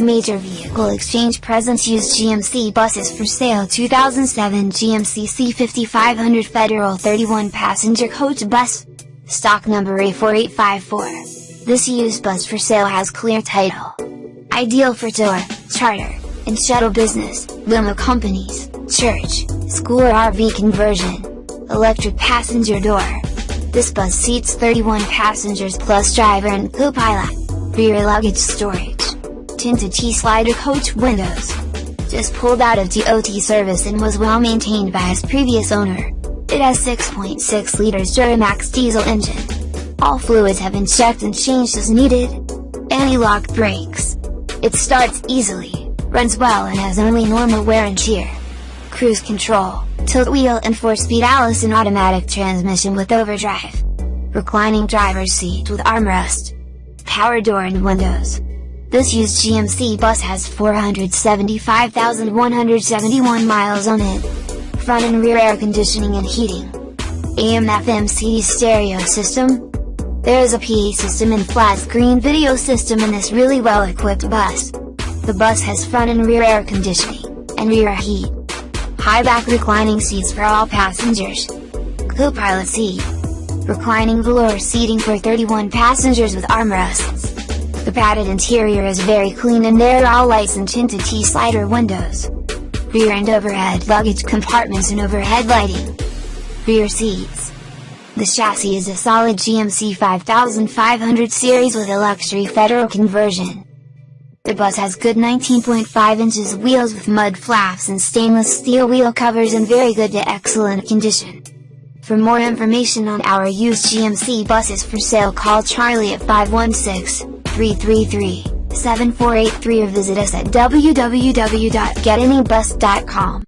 Major Vehicle Exchange presents used GMC buses for sale 2007 GMC C5500 Federal 31 passenger coach bus. Stock number A4854. This used bus for sale has clear title. Ideal for tour, charter, and shuttle business, limo companies, church, school or RV conversion. Electric passenger door. This bus seats 31 passengers plus driver and co-pilot. Rear luggage storage tinted T-slider coach windows. Just pulled out of DOT service and was well maintained by its previous owner. It has 6.6 liters Duramax diesel engine. All fluids have been checked and changed as needed. Anti-lock brakes. It starts easily, runs well and has only normal wear and tear. Cruise control, tilt wheel and 4-speed Allison automatic transmission with overdrive. Reclining driver's seat with armrest. Power door and windows. This used GMC bus has 475,171 miles on it. Front and rear air conditioning and heating. AM FM CD stereo system. There is a PA system and flat screen video system in this really well equipped bus. The bus has front and rear air conditioning, and rear heat. High back reclining seats for all passengers. Co-pilot seat. Reclining velour seating for 31 passengers with armrests. The padded interior is very clean and there are all lights and tinted T-slider windows. Rear and overhead luggage compartments and overhead lighting. Rear seats. The chassis is a solid GMC 5500 series with a luxury federal conversion. The bus has good 19.5 inches wheels with mud flaps and stainless steel wheel covers in very good to excellent condition. For more information on our used GMC buses for sale call Charlie at 516 333 7483 or visit us at www.getanybus.com.